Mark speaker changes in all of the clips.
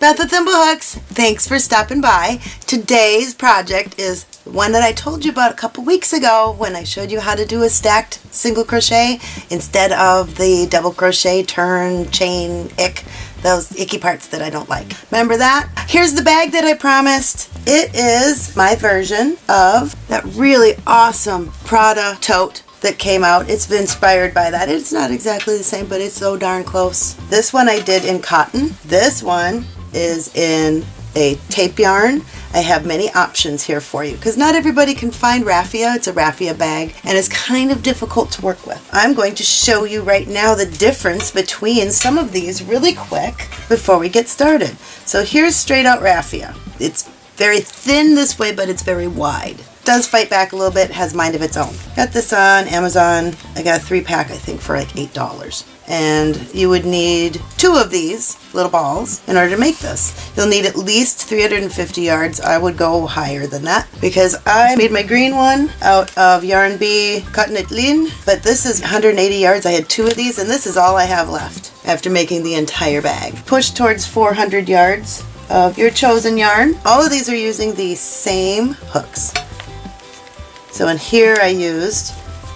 Speaker 1: Beth with Thimblehooks. Thanks for stopping by. Today's project is one that I told you about a couple weeks ago when I showed you how to do a stacked single crochet instead of the double crochet, turn, chain, ick, those icky parts that I don't like. Remember that? Here's the bag that I promised. It is my version of that really awesome Prada tote that came out. It's been inspired by that. It's not exactly the same, but it's so darn close. This one I did in cotton. This one is in a tape yarn. I have many options here for you because not everybody can find raffia. It's a raffia bag and it's kind of difficult to work with. I'm going to show you right now the difference between some of these really quick before we get started. So here's straight out raffia. It's very thin this way, but it's very wide does fight back a little bit, has mind of its own. Got this on Amazon. I got a three pack, I think, for like $8. And you would need two of these little balls in order to make this. You'll need at least 350 yards. I would go higher than that because I made my green one out of Yarn Bee Cotton Lean, but this is 180 yards. I had two of these and this is all I have left after making the entire bag. Push towards 400 yards of your chosen yarn. All of these are using the same hooks. So in here I used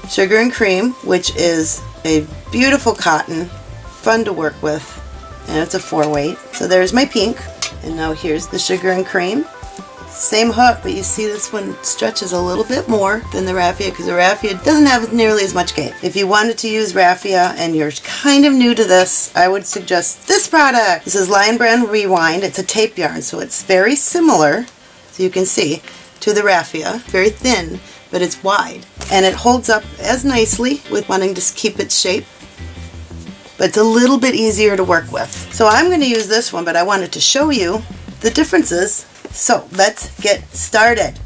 Speaker 1: Sugar and Cream, which is a beautiful cotton, fun to work with, and it's a four weight. So there's my pink, and now here's the Sugar and Cream. Same hook, but you see this one stretches a little bit more than the raffia because the raffia doesn't have nearly as much gape. If you wanted to use raffia and you're kind of new to this, I would suggest this product. This is Lion Brand Rewind. It's a tape yarn, so it's very similar, so you can see, to the raffia. Very thin, but it's wide. And it holds up as nicely with wanting to keep its shape, but it's a little bit easier to work with. So I'm going to use this one, but I wanted to show you the differences. So let's get started.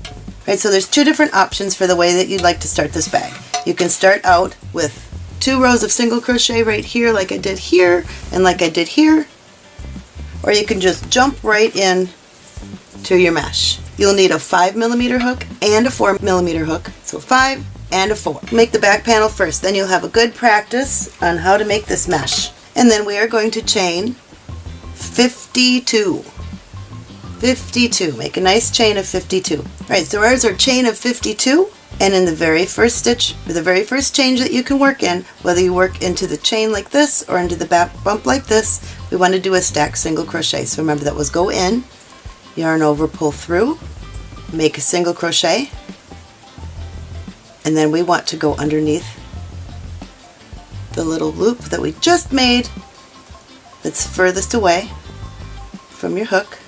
Speaker 1: Right, so there's two different options for the way that you'd like to start this bag. You can start out with two rows of single crochet right here like I did here and like I did here or you can just jump right in to your mesh. You'll need a 5 millimeter hook and a 4 millimeter hook. So 5 and a 4. Make the back panel first. Then you'll have a good practice on how to make this mesh. And then we are going to chain 52. 52. Make a nice chain of 52. All right, so ours are chain of 52. And in the very first stitch, the very first change that you can work in, whether you work into the chain like this or into the back bump like this, we want to do a stack single crochet. So remember that was go in, yarn over, pull through, make a single crochet, and then we want to go underneath the little loop that we just made that's furthest away from your hook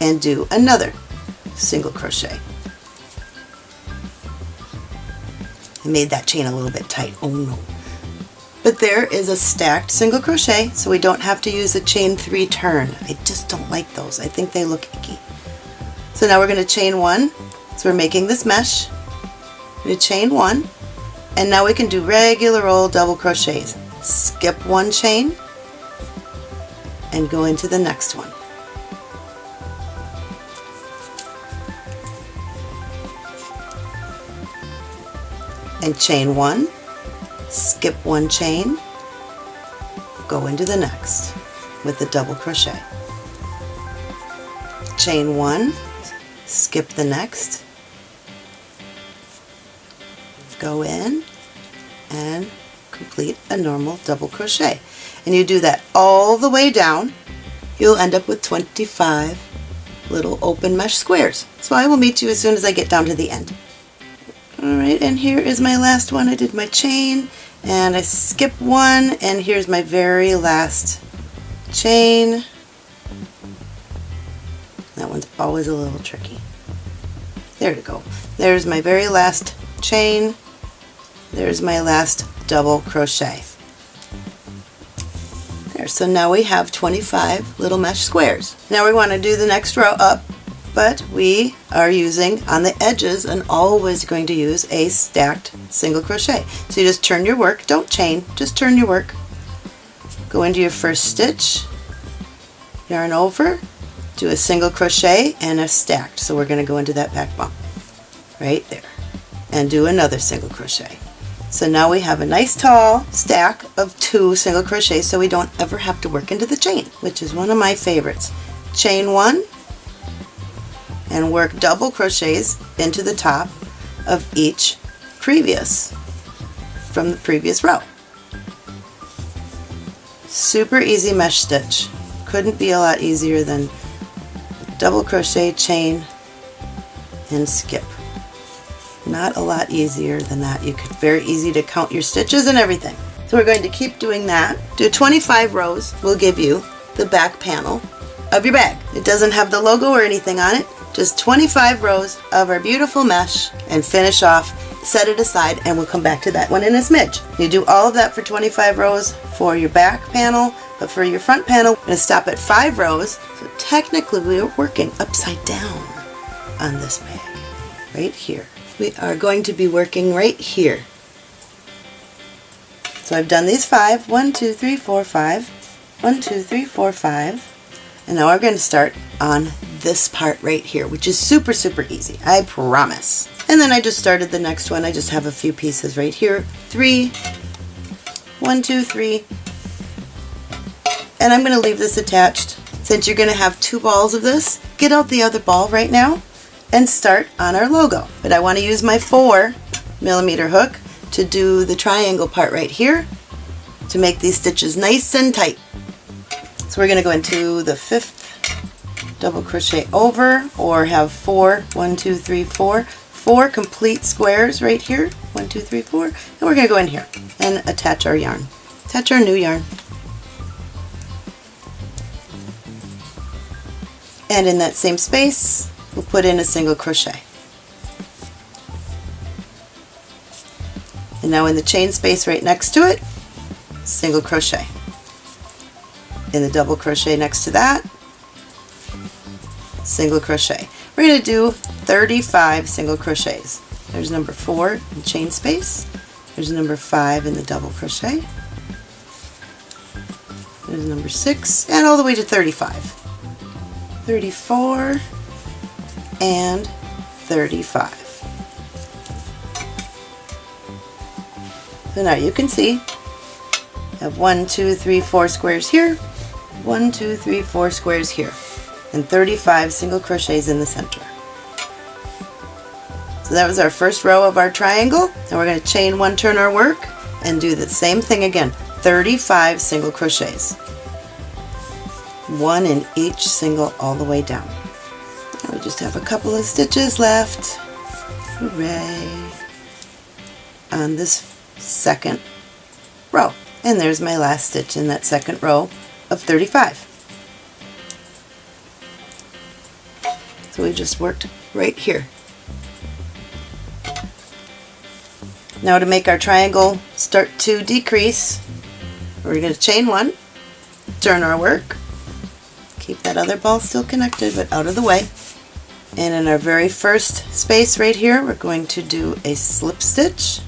Speaker 1: and do another single crochet. I made that chain a little bit tight. Oh no. But there is a stacked single crochet, so we don't have to use a chain three turn. I just don't like those. I think they look icky. So now we're going to chain one. So we're making this mesh. To chain one, and now we can do regular old double crochets. Skip one chain and go into the next one. And chain one, skip one chain, go into the next with the double crochet. Chain one, skip the next, go in and complete a normal double crochet. And you do that all the way down, you'll end up with 25 little open mesh squares. So I will meet you as soon as I get down to the end. Alright, and here is my last one. I did my chain, and I skip one, and here's my very last chain. That one's always a little tricky. There we go. There's my very last chain. There's my last double crochet. There, so now we have 25 little mesh squares. Now we want to do the next row up but we are using on the edges and always going to use a stacked single crochet. So you just turn your work, don't chain, just turn your work. Go into your first stitch, yarn over, do a single crochet and a stacked. So we're going to go into that back bump right there and do another single crochet. So now we have a nice tall stack of two single crochets so we don't ever have to work into the chain, which is one of my favorites. Chain one and work double crochets into the top of each previous from the previous row. Super easy mesh stitch. Couldn't be a lot easier than double crochet, chain, and skip. Not a lot easier than that. You could very easy to count your stitches and everything. So we're going to keep doing that. Do 25 rows will give you the back panel of your bag. It doesn't have the logo or anything on it, just 25 rows of our beautiful mesh and finish off, set it aside, and we'll come back to that one in a smidge. You do all of that for 25 rows for your back panel, but for your front panel, we're going to stop at five rows. So technically we're working upside down on this bag, right here. We are going to be working right here. So I've done these five. One, two, three, four, five. One, two, three, four, five. And now we're going to start on this part right here, which is super, super easy. I promise. And then I just started the next one. I just have a few pieces right here. Three, one, two, three. And I'm going to leave this attached. Since you're going to have two balls of this, get out the other ball right now and start on our logo. But I want to use my four millimeter hook to do the triangle part right here to make these stitches nice and tight. So we're going to go into the fifth double crochet over or have four, one, two, three, four, four complete squares right here, one, two, three, four, and we're going to go in here and attach our yarn. Attach our new yarn. And in that same space, we'll put in a single crochet. And now in the chain space right next to it, single crochet. In the double crochet next to that, single crochet. We're going to do 35 single crochets. There's number 4 in chain space. There's number 5 in the double crochet. There's number 6 and all the way to 35. 34 and 35. So now you can see I have one, two, three, four squares here, one, two, three, four squares here and 35 single crochets in the center. So that was our first row of our triangle. And we're going to chain one turn our work and do the same thing again 35 single crochets. One in each single all the way down. And we just have a couple of stitches left. Hooray. On this second row. And there's my last stitch in that second row of 35 So we just worked right here. Now to make our triangle start to decrease, we're going to chain one, turn our work, keep that other ball still connected but out of the way. And in our very first space right here, we're going to do a slip stitch.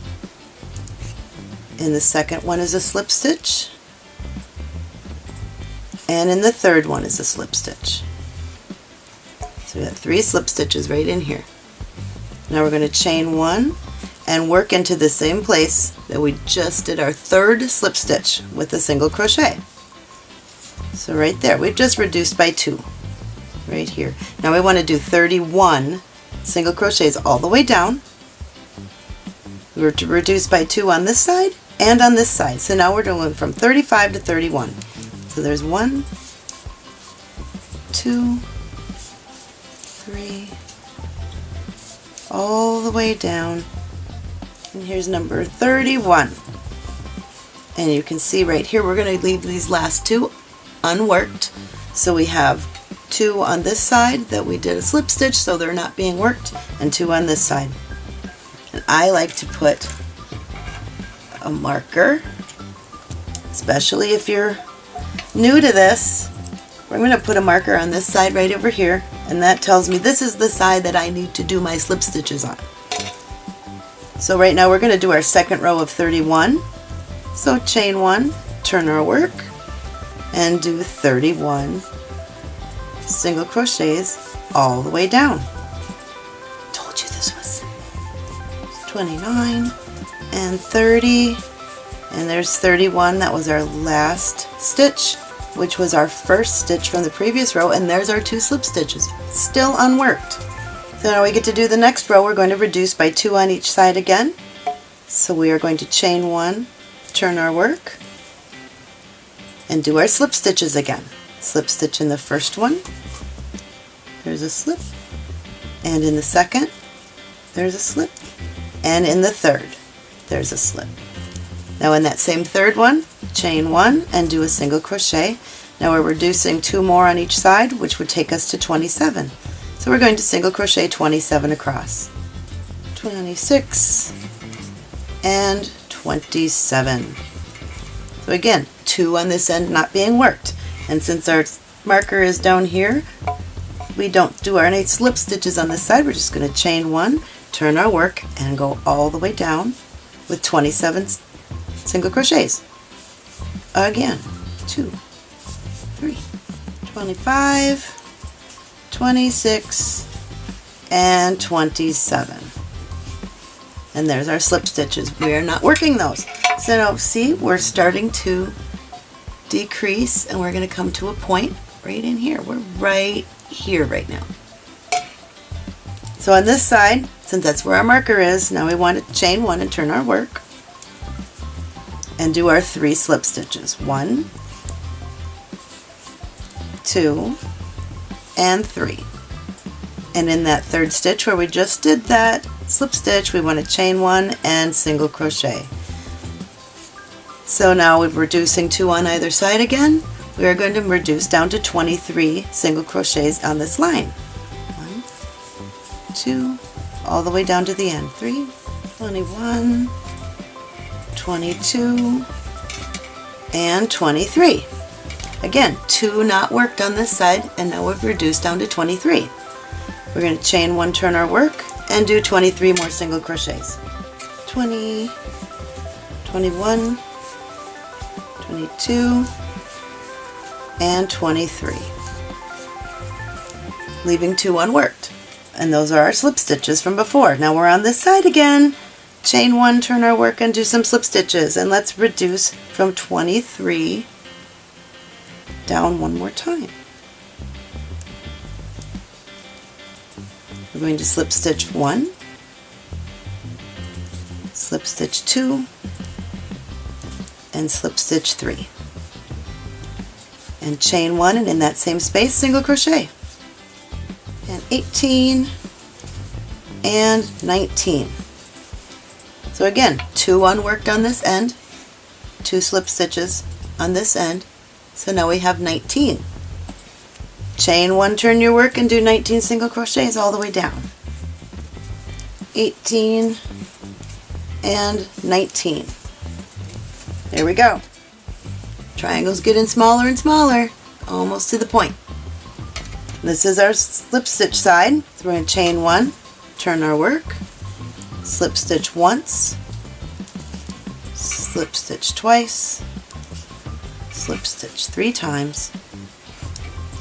Speaker 1: and the second one is a slip stitch. And in the third one is a slip stitch. So we have three slip stitches right in here. Now we're going to chain one and work into the same place that we just did our third slip stitch with a single crochet. So right there, we've just reduced by two, right here. Now we want to do 31 single crochets all the way down. We were to reduce by two on this side and on this side. So now we're doing from 35 to 31. So there's one, two, three, all the way down. And here's number 31. And you can see right here, we're going to leave these last two unworked. So we have two on this side that we did a slip stitch so they're not being worked, and two on this side. And I like to put a marker, especially if you're new to this. I'm going to put a marker on this side right over here and that tells me this is the side that I need to do my slip stitches on. So right now we're going to do our second row of 31. So chain one, turn our work, and do 31 single crochets all the way down. Told you this was 29, and 30 and there's 31 that was our last stitch which was our first stitch from the previous row and there's our two slip stitches still unworked. So now we get to do the next row. We're going to reduce by two on each side again. So we are going to chain one turn our work and do our slip stitches again. Slip stitch in the first one. There's a slip. And in the second there's a slip. And in the third there's a slip now in that same third one, chain one and do a single crochet. Now we're reducing two more on each side, which would take us to 27. So we're going to single crochet 27 across. 26 and 27. So again, two on this end not being worked. And since our marker is down here, we don't do our eight slip stitches on this side. We're just going to chain one, turn our work, and go all the way down with 27 single crochets. Again, two, three, 25, 26, and 27. And there's our slip stitches. We are not working those. So now see, we're starting to decrease and we're going to come to a point right in here. We're right here right now. So on this side, since that's where our marker is, now we want to chain one and turn our work and do our three slip stitches. One, two, and three. And in that third stitch where we just did that slip stitch, we want to chain one and single crochet. So now we're reducing two on either side again. We are going to reduce down to 23 single crochets on this line. One, two, all the way down to the end. Three, 21, 22, and 23. Again, two not worked on this side, and now we've reduced down to 23. We're going to chain one, turn our work, and do 23 more single crochets. 20, 21, 22, and 23. Leaving two unworked. And those are our slip stitches from before. Now we're on this side again chain one, turn our work and do some slip stitches and let's reduce from 23 down one more time. We're going to slip stitch one, slip stitch two, and slip stitch three. And chain one and in that same space single crochet. And 18 and 19. So again, two unworked on this end, two slip stitches on this end, so now we have 19. Chain one, turn your work and do 19 single crochets all the way down. 18 and 19. There we go. Triangle's getting smaller and smaller, almost to the point. This is our slip stitch side. So we're going to chain one, turn our work, slip stitch once, slip stitch twice, slip stitch three times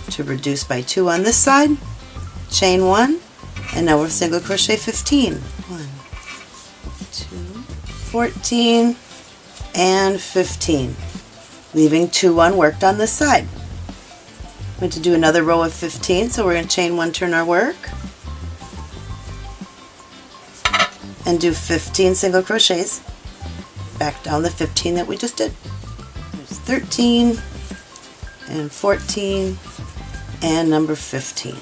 Speaker 1: to reduce by two on this side, chain one, and now we're single crochet 15. One, two, 14, and 15, leaving two unworked on this side. I'm going to do another row of 15, so we're going to chain one, turn our work, and do 15 single crochets back down the 15 that we just did. There's 13 and 14 and number 15.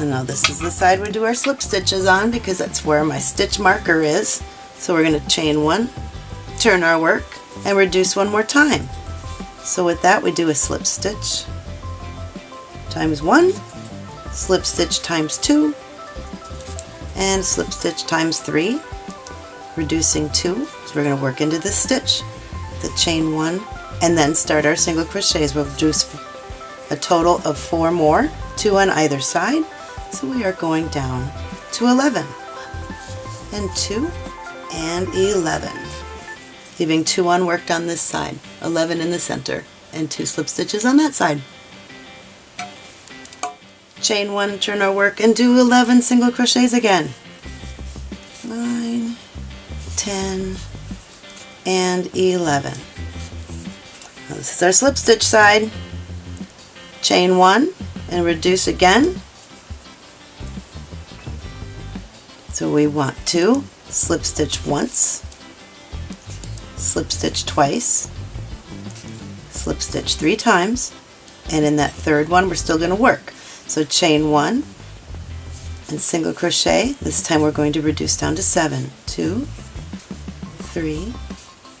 Speaker 1: And now this is the side we do our slip stitches on because that's where my stitch marker is. So we're going to chain one, turn our work, and reduce one more time. So with that we do a slip stitch times one, slip stitch times two, and slip stitch times three, reducing two. So we're going to work into this stitch, the chain one, and then start our single crochets. We'll do a total of four more, two on either side. So we are going down to 11, and two, and 11. Leaving two unworked on this side, 11 in the center, and two slip stitches on that side chain one, turn our work, and do 11 single crochets again. 9, 10, and 11. Now this is our slip stitch side. Chain one and reduce again. So we want to slip stitch once, slip stitch twice, slip stitch three times, and in that third one we're still going to work. So chain one and single crochet. This time we're going to reduce down to seven. Two, three,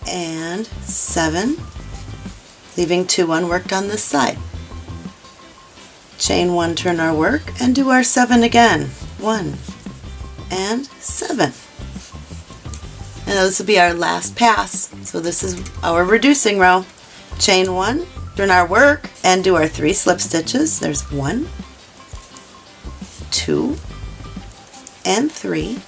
Speaker 1: and seven, leaving two unworked on this side. Chain one, turn our work, and do our seven again. One and seven. And this will be our last pass. So this is our reducing row. Chain one, turn our work, and do our three slip stitches. There's one, two, and three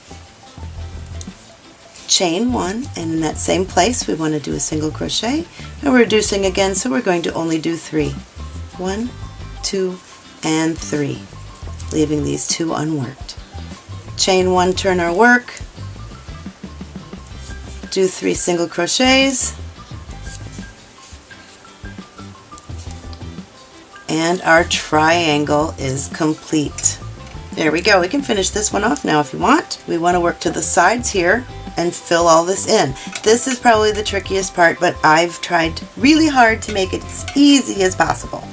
Speaker 1: chain one and in that same place we want to do a single crochet and we're reducing again so we're going to only do three. One two and three leaving these two unworked. Chain one turn our work. Do three single crochets. And our triangle is complete there we go we can finish this one off now if you want we want to work to the sides here and fill all this in. This is probably the trickiest part, but I've tried really hard to make it as easy as possible.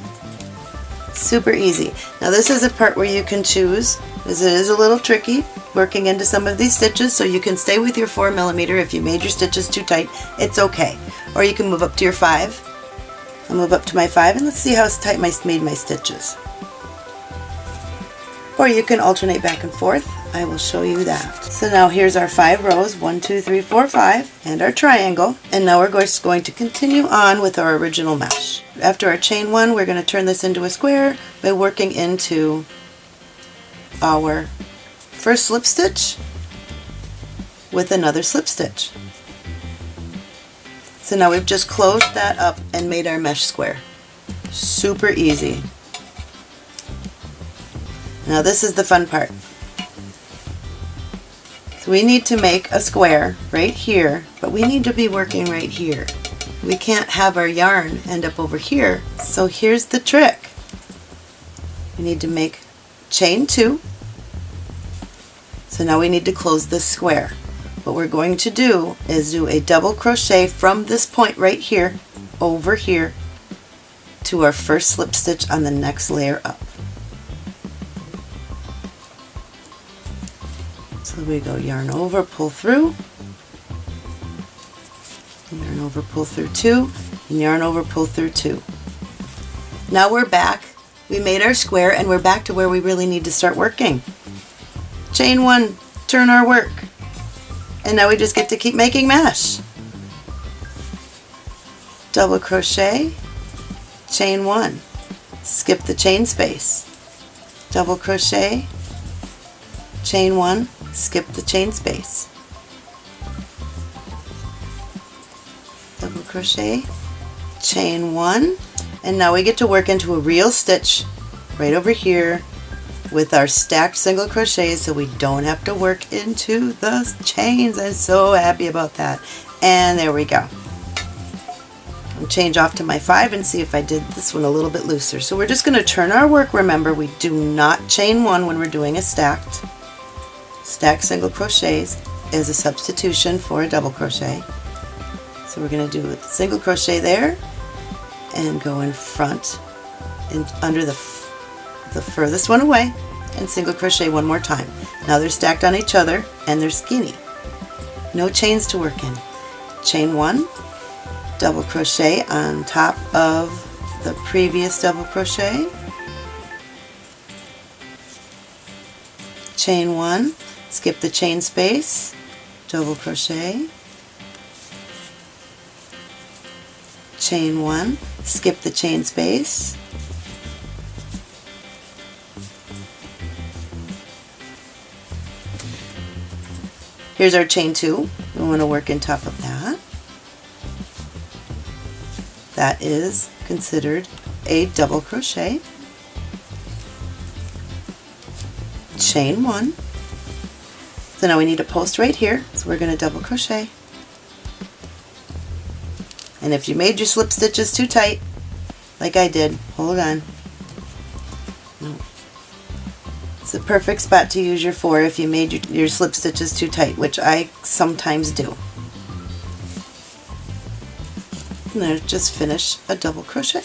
Speaker 1: Super easy. Now this is a part where you can choose, because it is a little tricky, working into some of these stitches, so you can stay with your 4 millimeter. If you made your stitches too tight, it's okay. Or you can move up to your 5. I'll move up to my 5 and let's see how tight I made my stitches. Or you can alternate back and forth. I will show you that. So now here's our five rows, one, two, three, four, five, and our triangle. And now we're just going to continue on with our original mesh. After our chain one, we're going to turn this into a square by working into our first slip stitch with another slip stitch. So now we've just closed that up and made our mesh square. Super easy. Now this is the fun part. So we need to make a square right here, but we need to be working right here. We can't have our yarn end up over here, so here's the trick. We need to make chain two. So now we need to close this square. What we're going to do is do a double crochet from this point right here over here to our first slip stitch on the next layer up. So we go yarn over, pull through, yarn over, pull through two, and yarn over, pull through two. Now we're back. We made our square and we're back to where we really need to start working. Chain one, turn our work. And now we just get to keep making mesh. Double crochet, chain one, skip the chain space, double crochet, chain one, skip the chain space. Double crochet, chain one, and now we get to work into a real stitch right over here with our stacked single crochets so we don't have to work into the chains. I'm so happy about that. And there we go. I'll change off to my five and see if I did this one a little bit looser. So we're just going to turn our work. Remember, we do not chain one when we're doing a stacked stack single crochets is a substitution for a double crochet. So we're going to do a single crochet there and go in front and under the, the furthest one away and single crochet one more time. Now they're stacked on each other and they're skinny. No chains to work in. Chain one, double crochet on top of the previous double crochet, chain one, skip the chain space, double crochet, chain one, skip the chain space, Here's our chain two. We want to work in top of that. That is considered a double crochet. Chain one, So now we need a post right here, so we're going to double crochet. And if you made your slip stitches too tight, like I did, hold on. It's the perfect spot to use your four if you made your, your slip stitches too tight, which I sometimes do. And then just finish a double crochet.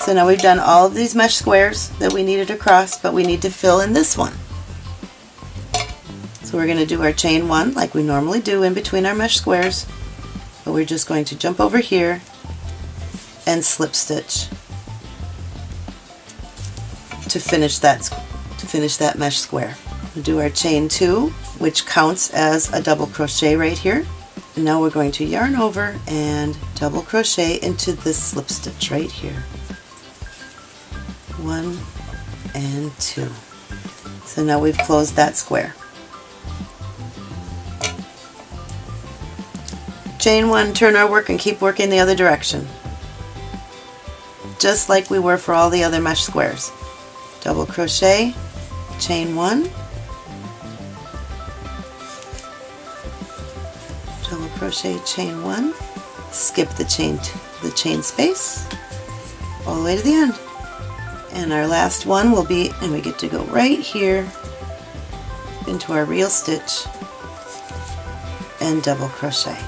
Speaker 1: So now we've done all of these mesh squares that we needed across, but we need to fill in this one. So we're going to do our chain one like we normally do in between our mesh squares, but we're just going to jump over here and slip stitch to finish that to finish that mesh square. We'll do our chain two, which counts as a double crochet right here. And now we're going to yarn over and double crochet into this slip stitch right here one and two. So now we've closed that square. Chain one, turn our work and keep working the other direction. Just like we were for all the other mesh squares. Double crochet, chain one, double crochet, chain one, skip the chain, the chain space, all the way to the end. And our last one will be and we get to go right here into our real stitch and double crochet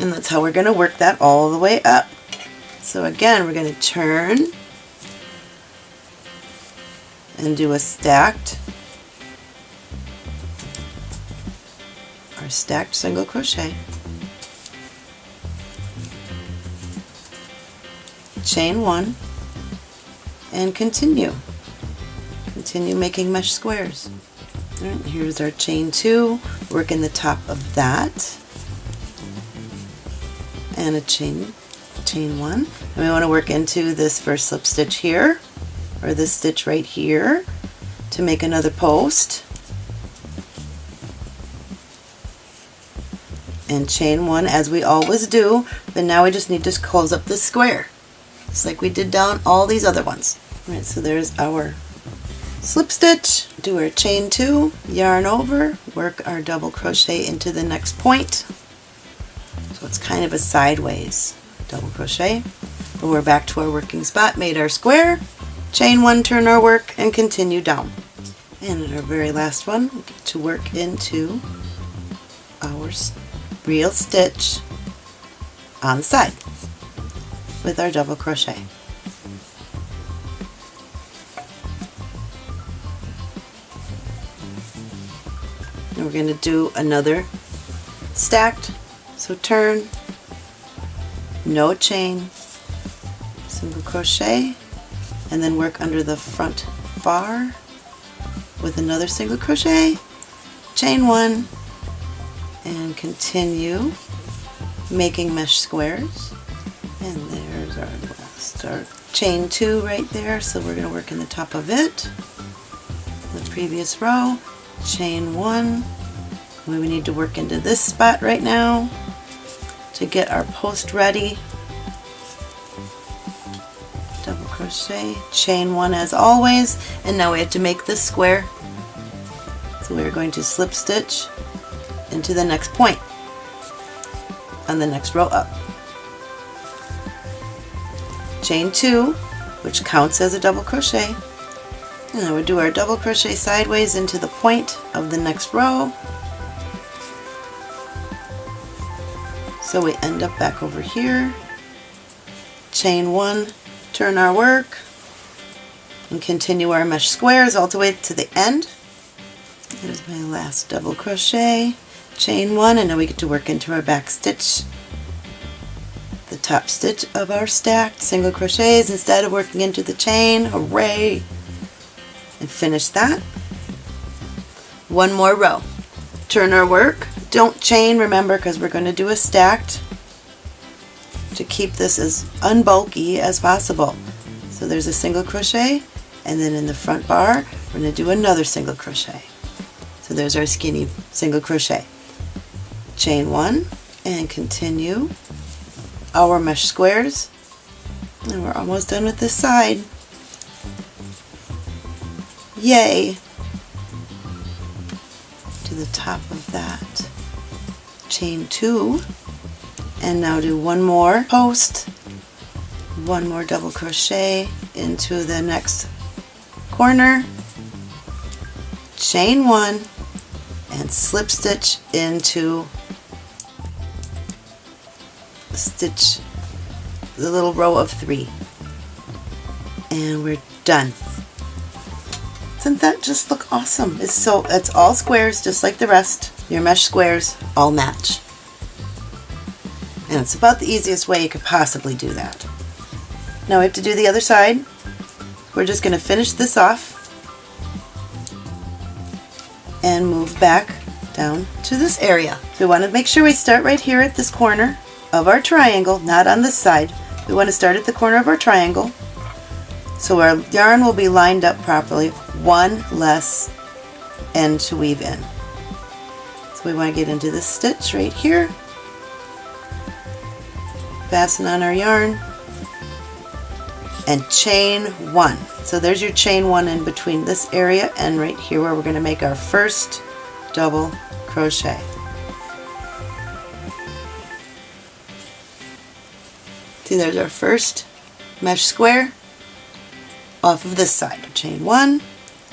Speaker 1: and that's how we're going to work that all the way up so again we're going to turn and do a stacked our stacked single crochet chain one and continue. Continue making mesh squares. Here's our chain two, work in the top of that and a chain chain one and we want to work into this first slip stitch here or this stitch right here to make another post and chain one as we always do but now we just need to close up this square just like we did down all these other ones. All right, so there's our slip stitch, do our chain two, yarn over, work our double crochet into the next point. It's kind of a sideways double crochet. But we're back to our working spot, made our square, chain one, turn our work, and continue down. And our very last one, we get to work into our real stitch on the side with our double crochet. And we're going to do another stacked, so turn, no chain, single crochet, and then work under the front bar with another single crochet, chain one, and continue making mesh squares. And there's our last, our chain two right there. So we're going to work in the top of it, the previous row, chain one. We need to work into this spot right now to get our post ready. Double crochet, chain one as always, and now we have to make this square. So we're going to slip stitch into the next point on the next row up chain two which counts as a double crochet and then we do our double crochet sideways into the point of the next row so we end up back over here chain one turn our work and continue our mesh squares all the way to the end there's my last double crochet chain one and now we get to work into our back stitch the top stitch of our stacked single crochets instead of working into the chain. Hooray! And finish that. One more row. Turn our work. Don't chain, remember, because we're going to do a stacked to keep this as unbulky as possible. So there's a single crochet, and then in the front bar, we're going to do another single crochet. So there's our skinny single crochet. Chain one, and continue our mesh squares And we're almost done with this side. Yay! To the top of that. Chain two. And now do one more post, one more double crochet into the next corner, chain one, and slip stitch into stitch the little row of three. And we're done. Doesn't that just look awesome? It's so it's all squares just like the rest. Your mesh squares all match. And it's about the easiest way you could possibly do that. Now we have to do the other side. We're just going to finish this off and move back down to this area. We want to make sure we start right here at this corner of our triangle, not on this side. We want to start at the corner of our triangle so our yarn will be lined up properly, one less end to weave in. So we want to get into this stitch right here, fasten on our yarn, and chain one. So there's your chain one in between this area and right here where we're going to make our first double crochet. See there's our first mesh square off of this side. Chain one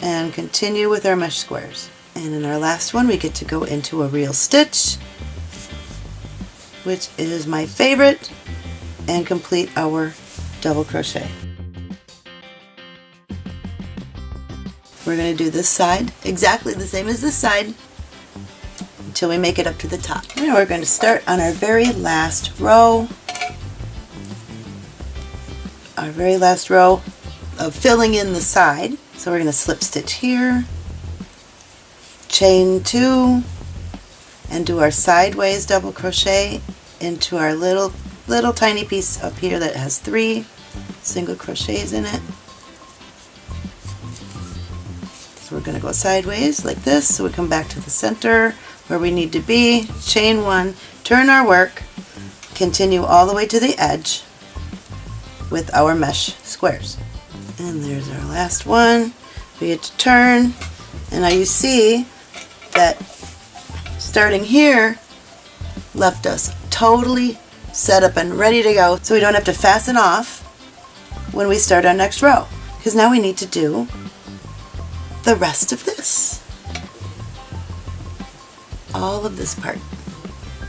Speaker 1: and continue with our mesh squares. And in our last one we get to go into a real stitch which is my favorite and complete our double crochet. We're going to do this side exactly the same as this side until we make it up to the top. Now we're going to start on our very last row. Our very last row of filling in the side. So we're going to slip stitch here, chain two, and do our sideways double crochet into our little little tiny piece up here that has three single crochets in it. So we're going to go sideways like this so we come back to the center where we need to be, chain one, turn our work, continue all the way to the edge with our mesh squares. And there's our last one. We get to turn and now you see that starting here left us totally set up and ready to go so we don't have to fasten off when we start our next row because now we need to do the rest of this. All of this part.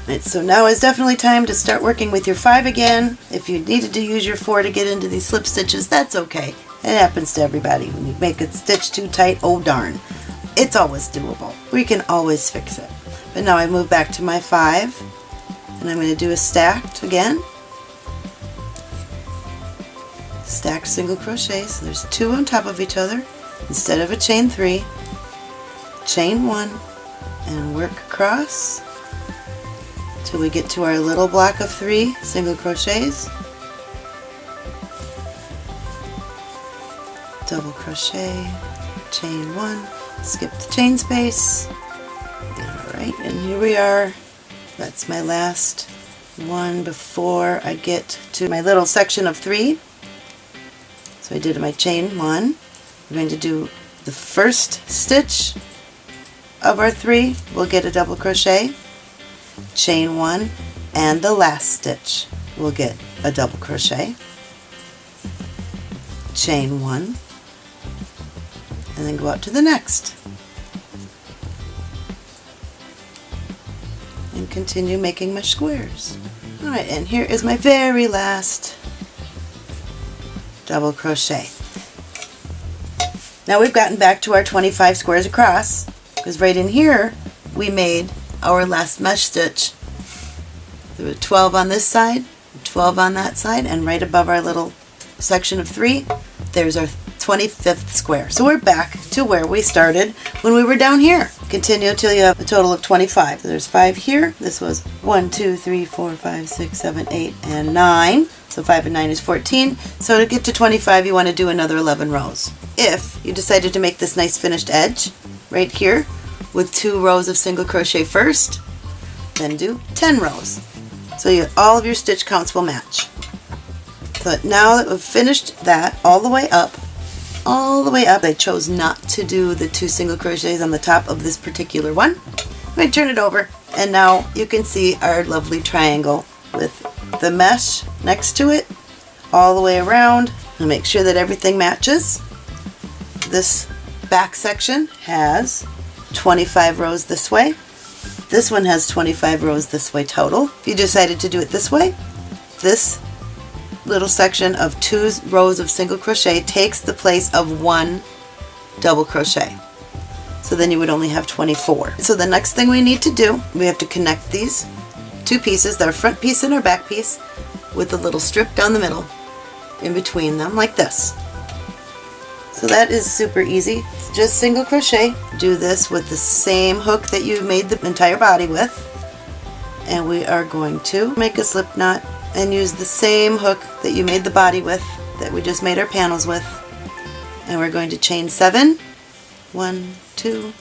Speaker 1: Right, so now is definitely time to start working with your 5 again. If you needed to use your 4 to get into these slip stitches, that's okay. It happens to everybody. When you make a stitch too tight, oh darn. It's always doable. We can always fix it. But now I move back to my 5 and I'm going to do a stacked again. Stacked single crochet, so there's two on top of each other instead of a chain three. Chain one and work across till we get to our little block of three single crochets. Double crochet, chain one, skip the chain space. Alright, and here we are that's my last one before I get to my little section of three. So I did my chain one. I'm going to do the first stitch of our three. We'll get a double crochet, chain one, and the last stitch we'll get a double crochet, chain one, and then go out to the next. and continue making my squares. Alright, and here is my very last double crochet. Now we've gotten back to our 25 squares across, because right in here we made our last mesh stitch. There were 12 on this side, 12 on that side, and right above our little section of three, there's our 25th square. So we're back to where we started when we were down here. Continue until you have a total of 25. there's five here. This was one, two, three, four, five, six, seven, eight, and 9. So 5 and 9 is 14. So to get to 25 you want to do another 11 rows. If you decided to make this nice finished edge right here with two rows of single crochet first, then do 10 rows. So you, all of your stitch counts will match. So now that we've finished that all the way up, all the way up, I chose not to do the two single crochets on the top of this particular one. I'm going to turn it over and now you can see our lovely triangle with the mesh next to it all the way around and make sure that everything matches. This back section has 25 rows this way. This one has 25 rows this way total. If you decided to do it this way, this little section of two rows of single crochet takes the place of one double crochet. So then you would only have 24. So the next thing we need to do, we have to connect these two pieces, our front piece and our back piece, with a little strip down the middle in between them like this. So that is super easy. Just single crochet. Do this with the same hook that you made the entire body with. And we are going to make a slip knot and use the same hook that you made the body with, that we just made our panels with. And we're going to chain seven. One, two,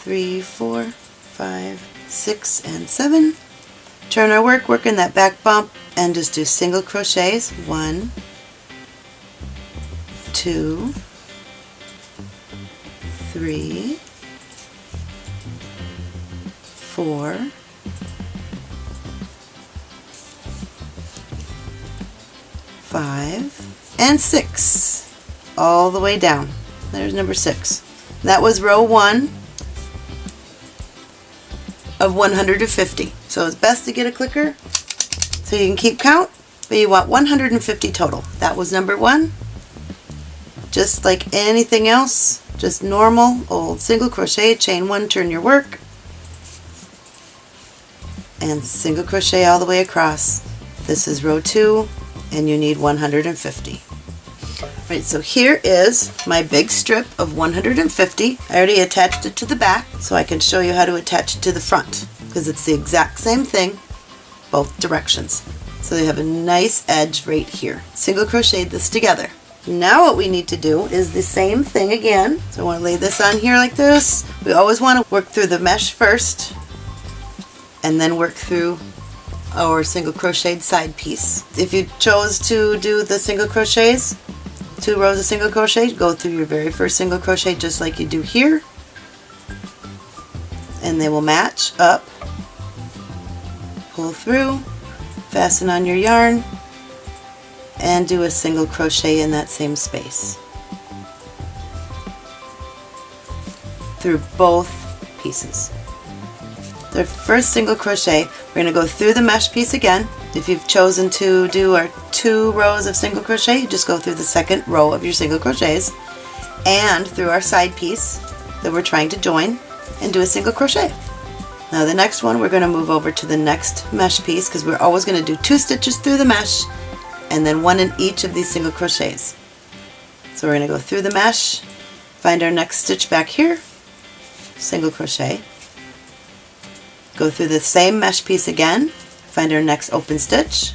Speaker 1: three, four, five, six, and seven. Turn our work, work in that back bump, and just do single crochets. One, two, three, four, five, and six. All the way down. There's number six. That was row one of 150. So it's best to get a clicker so you can keep count, but you want 150 total. That was number one. Just like anything else, just normal old single crochet, chain one, turn your work, and single crochet all the way across. This is row two, and you need 150. All right, so here is my big strip of 150. I already attached it to the back, so I can show you how to attach it to the front, because it's the exact same thing, both directions. So you have a nice edge right here. Single crochet this together. Now what we need to do is the same thing again. So I want to lay this on here like this. We always want to work through the mesh first and then work through our single crocheted side piece. If you chose to do the single crochets, two rows of single crochet, go through your very first single crochet just like you do here and they will match up, pull through, fasten on your yarn, and do a single crochet in that same space through both pieces. The first single crochet, we're going to go through the mesh piece again. If you've chosen to do our two rows of single crochet, you just go through the second row of your single crochets and through our side piece that we're trying to join and do a single crochet. Now the next one we're going to move over to the next mesh piece because we're always going to do two stitches through the mesh and then one in each of these single crochets. So we're going to go through the mesh, find our next stitch back here, single crochet, go through the same mesh piece again, find our next open stitch,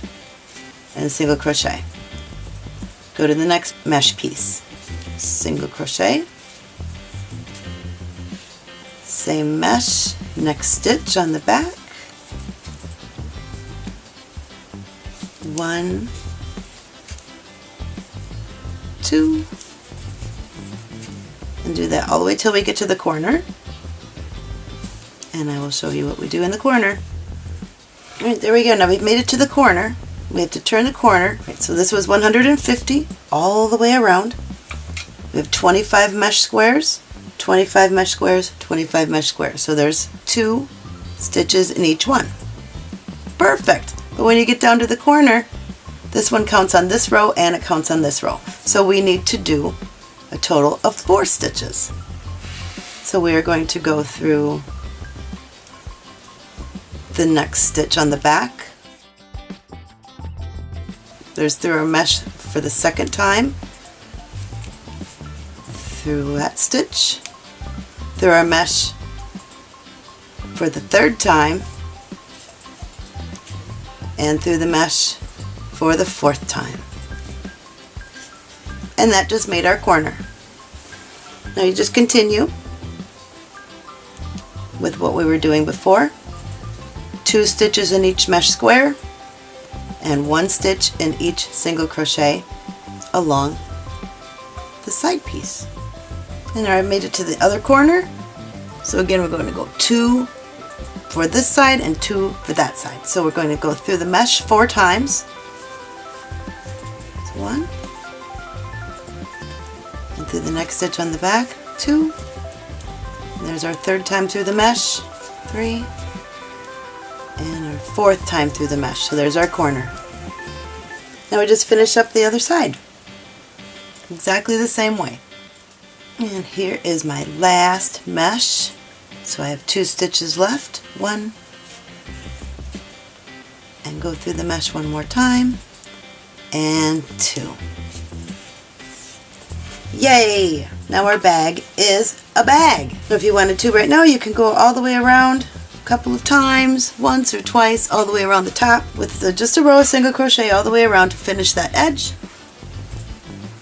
Speaker 1: and single crochet. Go to the next mesh piece, single crochet, same mesh, next stitch on the back, one, two, and do that all the way till we get to the corner. And I will show you what we do in the corner. Alright, there we go. Now we've made it to the corner. We have to turn the corner. Right, so this was 150 all the way around. We have 25 mesh squares, 25 mesh squares, 25 mesh squares. So there's two stitches in each one. Perfect. But when you get down to the corner, this one counts on this row and it counts on this row. So we need to do a total of four stitches. So we are going to go through the next stitch on the back. There's through our mesh for the second time, through that stitch, through our mesh for the third time, and through the mesh for the fourth time. And that just made our corner. Now you just continue with what we were doing before. Two stitches in each mesh square and one stitch in each single crochet along the side piece. And I made it to the other corner. So again, we're going to go two for this side and two for that side. So we're going to go through the mesh four times. One, and through the next stitch on the back, two, and there's our third time through the mesh, three, fourth time through the mesh. So there's our corner. Now we just finish up the other side. Exactly the same way. And here is my last mesh. So I have two stitches left. One, and go through the mesh one more time, and two. Yay! Now our bag is a bag. So if you wanted to right now, you can go all the way around couple of times, once or twice, all the way around the top with the, just a row of single crochet all the way around to finish that edge.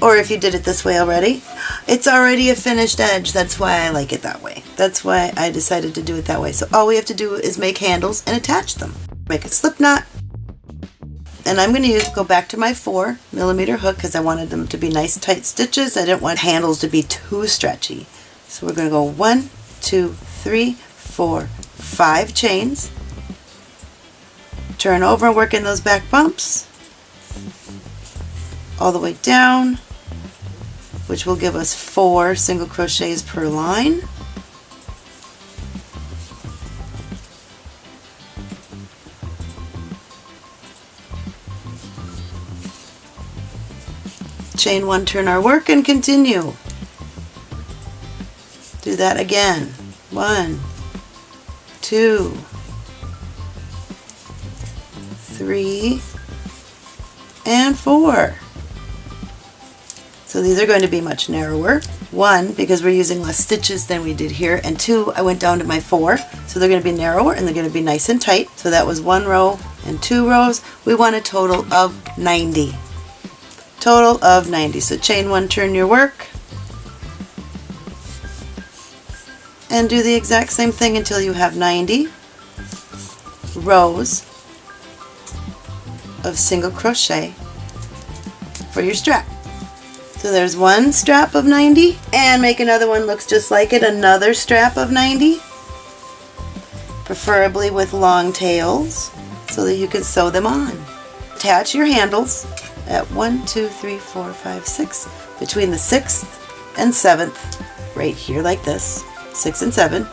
Speaker 1: Or if you did it this way already, it's already a finished edge. That's why I like it that way. That's why I decided to do it that way. So all we have to do is make handles and attach them. Make a slip knot, and I'm going to use go back to my 4 millimeter hook because I wanted them to be nice tight stitches. I didn't want handles to be too stretchy. So we're going to go one, two, three, four, five chains. Turn over and work in those back bumps all the way down which will give us four single crochets per line. chain one, turn our work, and continue. Do that again. One, two, three, and four. So these are going to be much narrower. One, because we're using less stitches than we did here, and two, I went down to my four, so they're going to be narrower and they're going to be nice and tight. So that was one row and two rows. We want a total of 90 total of 90. So chain one, turn your work, and do the exact same thing until you have 90 rows of single crochet for your strap. So there's one strap of 90 and make another one looks just like it, another strap of 90 preferably with long tails so that you can sew them on. Attach your handles at 1, 2, 3, 4, 5, 6, between the 6th and 7th, right here like this, 6 and 7.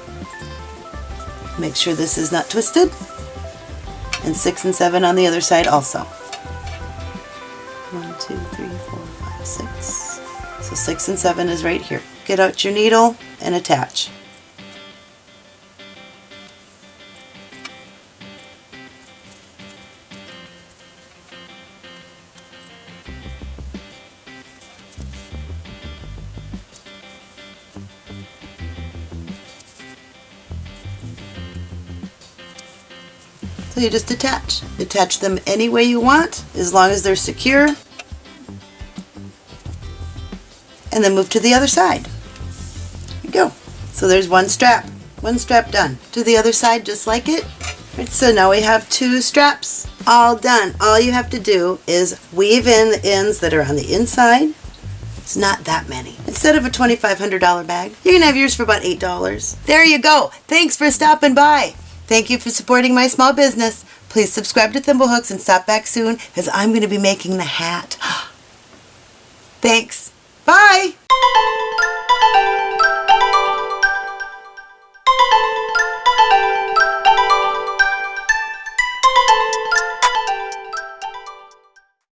Speaker 1: Make sure this is not twisted, and 6 and 7 on the other side also. 1, 2, 3, 4, 5, 6. So 6 and 7 is right here. Get out your needle and attach. You just attach. Attach them any way you want, as long as they're secure. And then move to the other side. There you go. So there's one strap. One strap done. To the other side just like it. Right, so now we have two straps all done. All you have to do is weave in the ends that are on the inside. It's not that many. Instead of a $2,500 bag, you can have yours for about $8. There you go. Thanks for stopping by. Thank you for supporting my small business. Please subscribe to Thimblehooks and stop back soon because I'm going to be making the hat. Thanks. Bye.